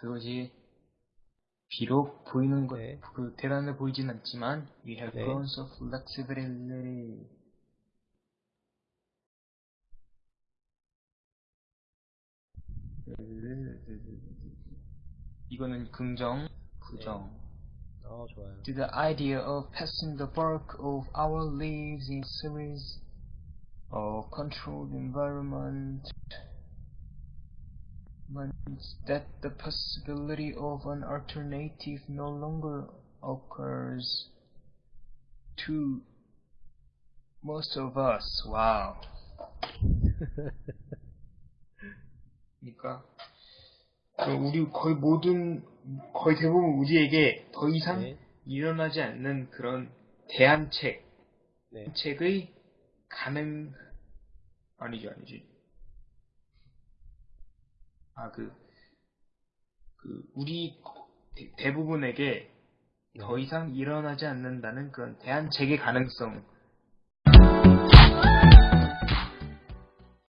그것이 비록 보이는 것, 네. 그 대단해 보이진 않지만 we have 네. grown so flexibility. 이거는 긍정, 부정. 어, 좋아요. To the idea of passing the bulk of our lives in series or controlled environment means that the possibility of an alternative no longer occurs to most of us. Wow. 그러니까 그 우리 거의 모든 거의 대부분 우리에게 더 이상 네. 일어나지 않는 그런 대안책 네. 책의 가능 아니죠 아니지 아 그 그 우리 대- 대부분에게 더 네. 이상 일어나지 않는다는 그런 대안책의 가능성